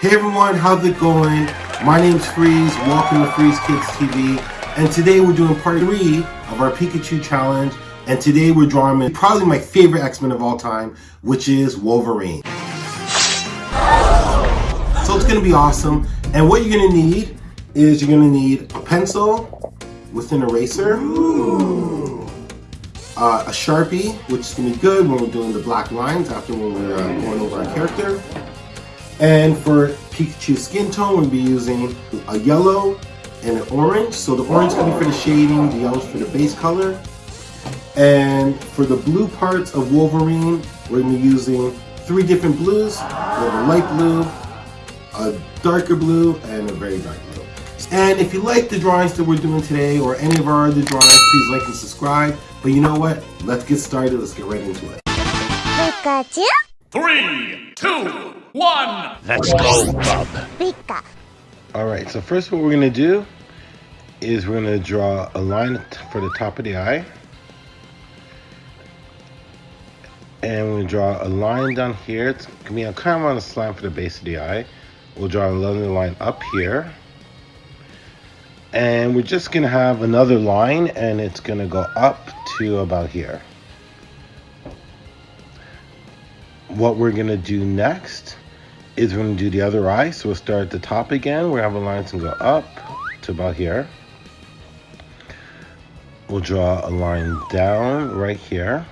Hey everyone, how's it going? My name's Freeze, welcome to Freeze Kids TV, and today we're doing part 3 of our Pikachu challenge, and today we're drawing probably my favorite X-Men of all time, which is Wolverine. So it's going to be awesome, and what you're going to need is you're going to need a pencil with an eraser, uh, a Sharpie, which is to be good when we're doing the black lines after when we're uh, going over our character, and for Pikachu skin tone, we'll be using a yellow and an orange. So the orange can be for the shading, the yellow for the base color. And for the blue parts of Wolverine, we're gonna be using three different blues. We have a light blue, a darker blue, and a very dark blue. And if you like the drawings that we're doing today or any of our other drawings, please like and subscribe. But you know what? Let's get started. Let's get right into it. Pikachu, Three, two, one. Let's go, Bub. Pika, Alright, so first what we're going to do is we're going to draw a line for the top of the eye. And we draw a line down here. It's going to be a kind of on a slant for the base of the eye. We'll draw another line up here. And we're just going to have another line and it's going to go up to about here. What we're going to do next is we're to do the other eye. So we'll start at the top again. We have a line to go up to about here. We'll draw a line down right here.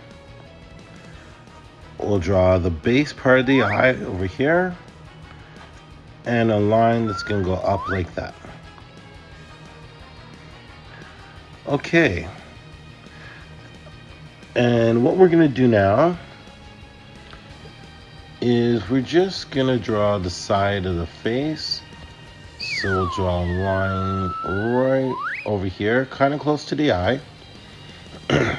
We'll draw the base part of the eye over here. And a line that's going to go up like that. Okay. And what we're going to do now is we're just gonna draw the side of the face. So we'll draw a line right over here, kind of close to the eye.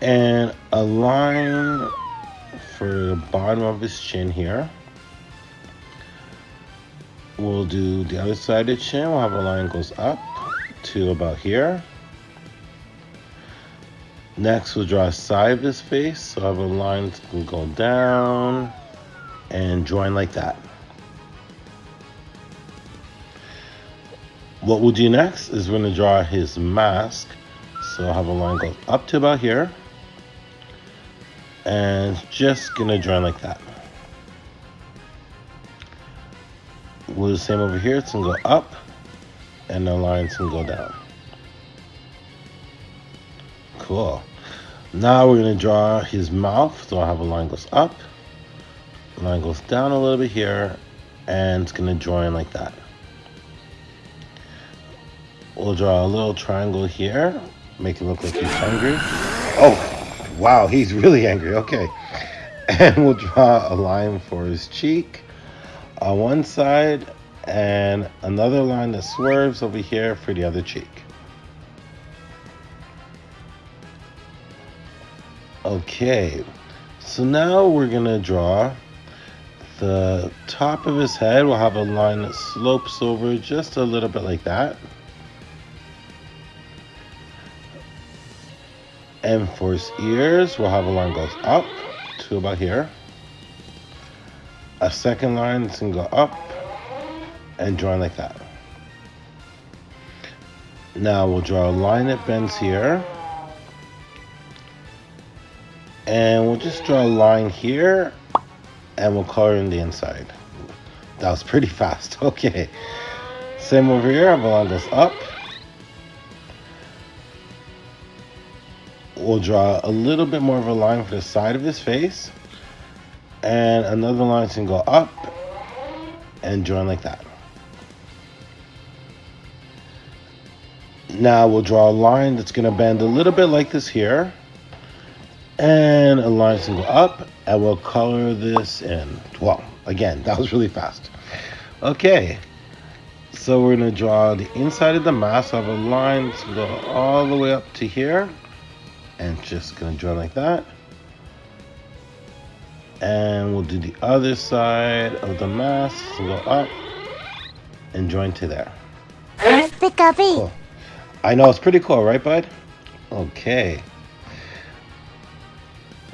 and a line for the bottom of his chin here. We'll do the other side of the chin. We'll have a line goes up to about here. Next, we'll draw a side of his face. So I have a line that can go down and join like that. What we'll do next is we're to draw his mask. So I'll have a line go up to about here. And just to join like that. We'll do the same over here. It's to go up. And the line's to go down. Cool. Now we're going to draw his mouth. So I have a line goes up, line goes down a little bit here, and it's going to join like that. We'll draw a little triangle here, make it look like he's hungry. Oh, wow, he's really angry. Okay. And we'll draw a line for his cheek on one side and another line that swerves over here for the other cheek. Okay, so now we're gonna draw the top of his head. We'll have a line that slopes over just a little bit like that. And for his ears, we'll have a line goes up to about here. A second line that's gonna go up and join like that. Now we'll draw a line that bends here and we'll just draw a line here and we'll color in the inside. That was pretty fast. Okay. Same over here. Have a line goes up. We'll draw a little bit more of a line for the side of his face. And another line can go up and join like that. Now we'll draw a line that's going to bend a little bit like this here and a line to go up and we'll color this in. Well again that was really fast. Okay so we're going to draw the inside of the mask. Of a line to go all the way up to here and just going to draw like that. And we'll do the other side of the mask to go up and join to there. Cool. I know it's pretty cool right bud? Okay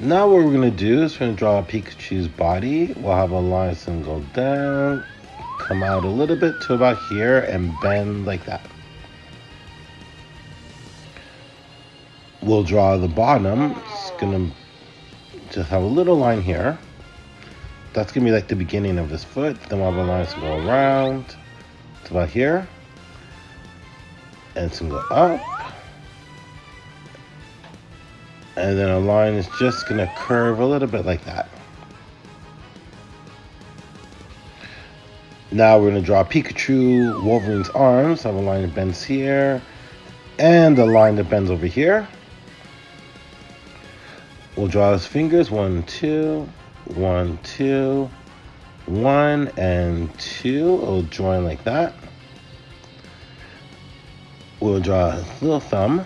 Now what we're gonna do is we're gonna draw a Pikachu's body. We'll have a line gonna go down, come out a little bit to about here, and bend like that. We'll draw the bottom. It's gonna just have a little line here. That's gonna be like the beginning of his foot. Then we'll have a line gonna go around to about here. And it's gonna go up. And then a line is just gonna curve a little bit like that. Now we're gonna draw Pikachu, Wolverine's arms. Have a line that bends here, and a line that bends over here. We'll draw his fingers, one, two, one, two, one, and two. It'll join like that. We'll draw his little thumb.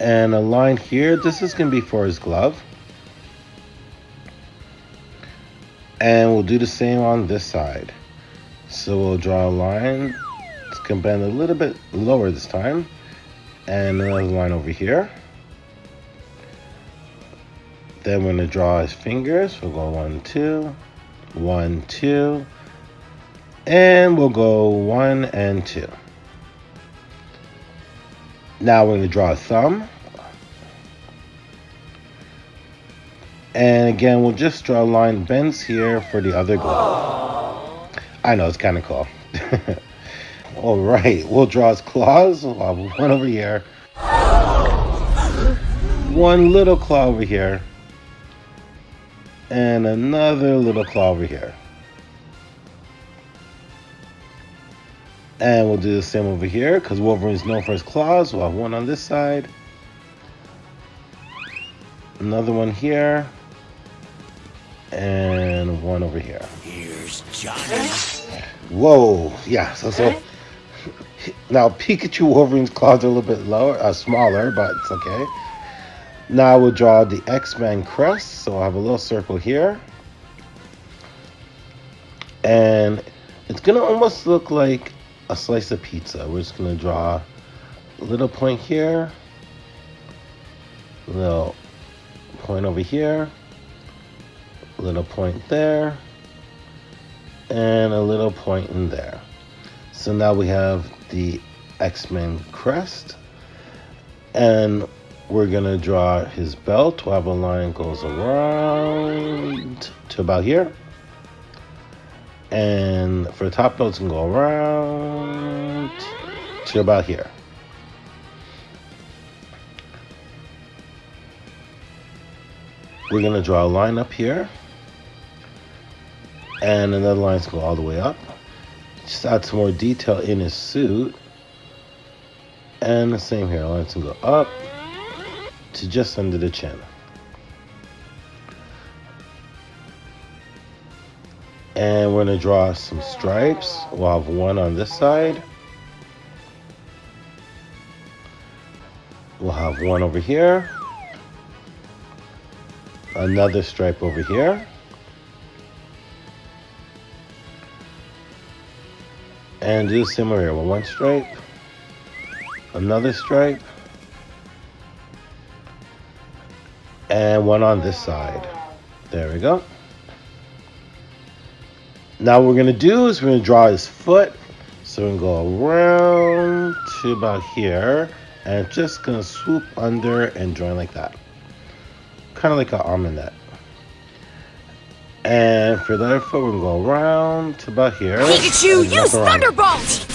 And a line here, this is gonna be for his glove. And we'll do the same on this side. So we'll draw a line. It's gonna bend a little bit lower this time. And another line over here. Then we're gonna draw his fingers. We'll go one, two, one, two, and we'll go one and two. Now we're gonna draw a thumb. And again, we'll just draw a line bends here for the other glove. I know, it's kind of cool. All right, we'll draw his claws. We'll one over here. One little claw over here. And another little claw over here. And we'll do the same over here because Wolverine's known for his claws. We'll have one on this side. Another one here. And one over here. Here's Johnny. Whoa, yeah. So so now Pikachu Wolverine's claws are a little bit lower, uh, smaller, but it's okay. Now we'll draw the X-Men crest. So I'll have a little circle here, and it's gonna almost look like a slice of pizza. We're just gonna draw a little point here, little point over here, little point there and a little point in there. So now we have the X-Men crest. And we're gonna draw his belt. We'll have a line goes around to about here. And for the top it's gonna go around to about here. We're gonna draw a line up here and another line's go all the way up. Just add some more detail in his suit. And the same here, lines can go up to just under the chin. And we're gonna draw some stripes. We'll have one on this side. We'll have one over here. Another stripe over here. and do the similar here. One stripe, another stripe, and one on this side. There we go. Now what we're gonna do is we're gonna draw his foot. So we're gonna go around to about here and just gonna swoop under and join like that. Kind of like an almond and for the other foot, we're gonna go around to about here. Pikachu, use. Thunderbolt!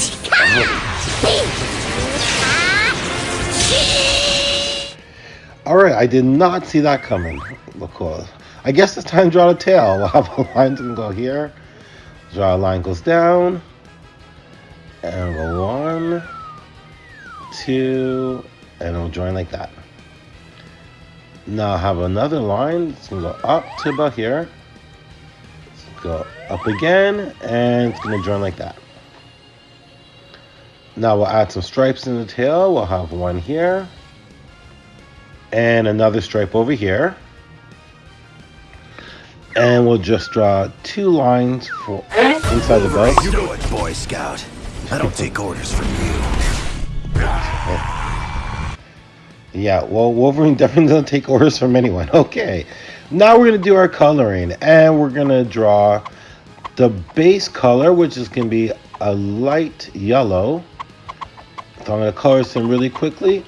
All right, I did not see that coming. Look cool. I guess it's time to draw the tail. We'll have a line to go here. Draw a line goes down. And go one, two, and it'll join like that. Now I have another line. It's gonna go up to about here. Go up again, and it's gonna join like that. Now we'll add some stripes in the tail. We'll have one here, and another stripe over here. And we'll just draw two lines for inside the belt. You do it, Boy Scout. I don't take orders from you. Yeah, well, Wolverine definitely doesn't take orders from anyone. Okay, now we're gonna do our coloring, and we're gonna draw the base color, which is gonna be a light yellow. So I'm gonna color this in really quickly,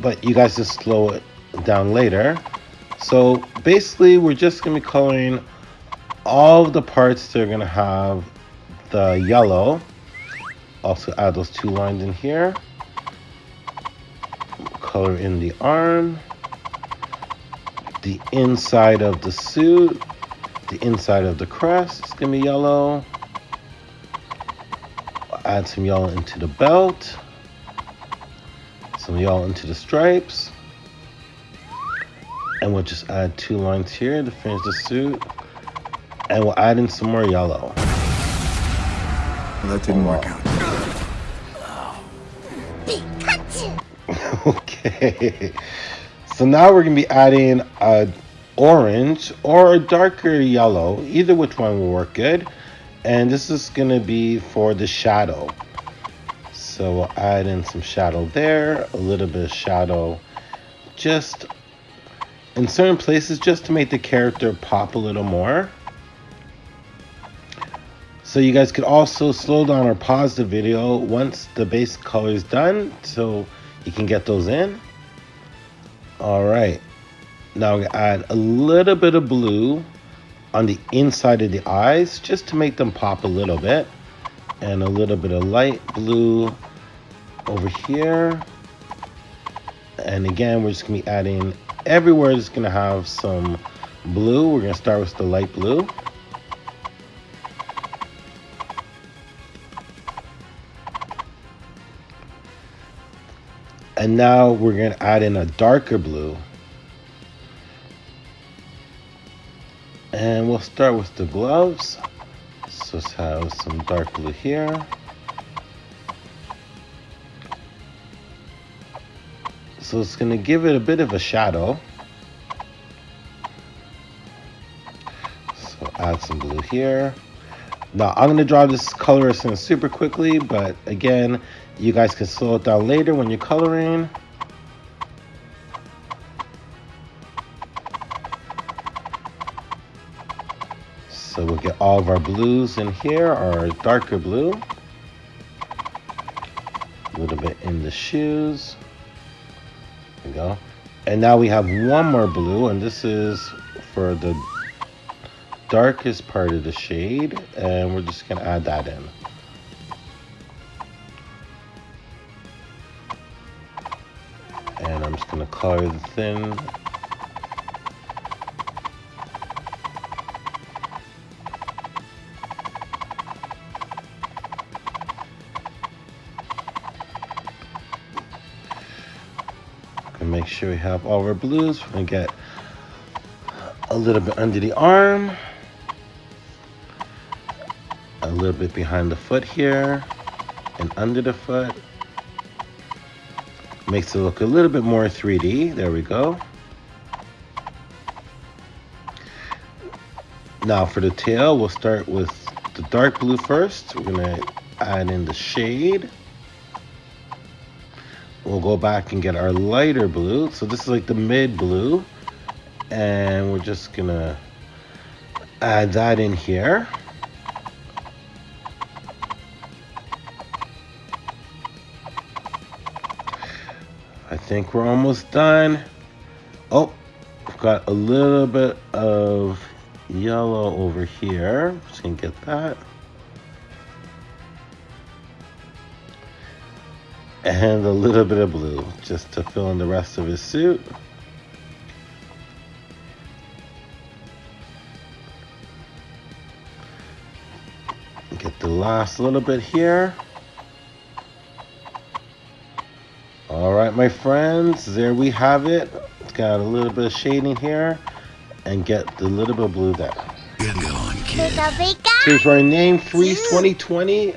but you guys just slow it down later. So basically, we're just gonna be coloring all the parts that are gonna have the yellow. Also add those two lines in here. Color in the arm, the inside of the suit, the inside of the crest is gonna be yellow. Add some yellow into the belt, some yellow into the stripes, and we'll just add two lines here to finish the suit, and we'll add in some more yellow. That didn't work out. okay. So now we're gonna be adding a orange or a darker yellow. Either which one will work good. And this is gonna be for the shadow. So we'll add in some shadow there, a little bit of shadow just in certain places just to make the character pop a little more. So you guys could also slow down or pause the video once the base color is done so you can get those in. All right. Now gonna add a little bit of blue on the inside of the eyes just to make them pop a little bit. And a little bit of light blue over here. And again, we're just gonna be adding everywhere is gonna have some blue. We're gonna start with the light blue. And now we're going to add in a darker blue. And we'll start with the gloves. So let's have some dark blue here. So it's going to give it a bit of a shadow. So add some blue here. Now I'm going to draw this colorist super quickly, but again, you guys can slow it down later when you're coloring. So we'll get all of our blues in here, our darker blue. A little bit in the shoes. We go. And now we have one more blue, and this is for the darkest part of the shade, and we're just gonna add that in. And I'm just gonna color the thin. Make sure we have all our blues. We're gonna get a little bit under the arm. A little bit behind the foot here and under the foot. Makes it look a little bit more 3D. There we go. Now for the tail, we'll start with the dark blue first. We're gonna add in the shade. We'll go back and get our lighter blue. So this is like the mid blue. And we're just gonna add that in here. I think we're almost done. Oh, I've got a little bit of yellow over here. Just gonna get that. And a little bit of blue just to fill in the rest of his suit. Get the last little bit here. All right, my friends, there we have it. It's got a little bit of shading here and get the little bit of blue there. Good going, kid. Pika pika. Here's our name, Freeze 2020.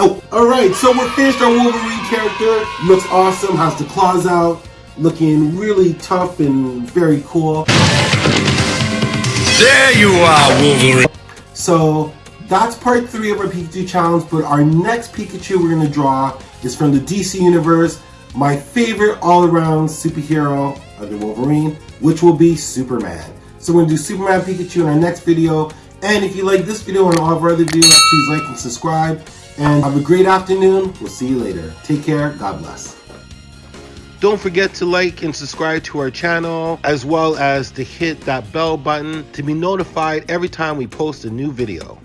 Oh, all right. So we're finished our Wolverine character. Looks awesome. Has the claws out. Looking really tough and very cool. There you are, Wolverine. So that's part three of our Pikachu challenge, but our next Pikachu we're gonna draw is from the DC Universe, my favorite all-around superhero of the Wolverine, which will be Superman. So we're gonna do Superman Pikachu in our next video. And if you like this video and all of our other videos, please like and subscribe. And have a great afternoon. We'll see you later. Take care. God bless. Don't forget to like and subscribe to our channel, as well as to hit that bell button to be notified every time we post a new video.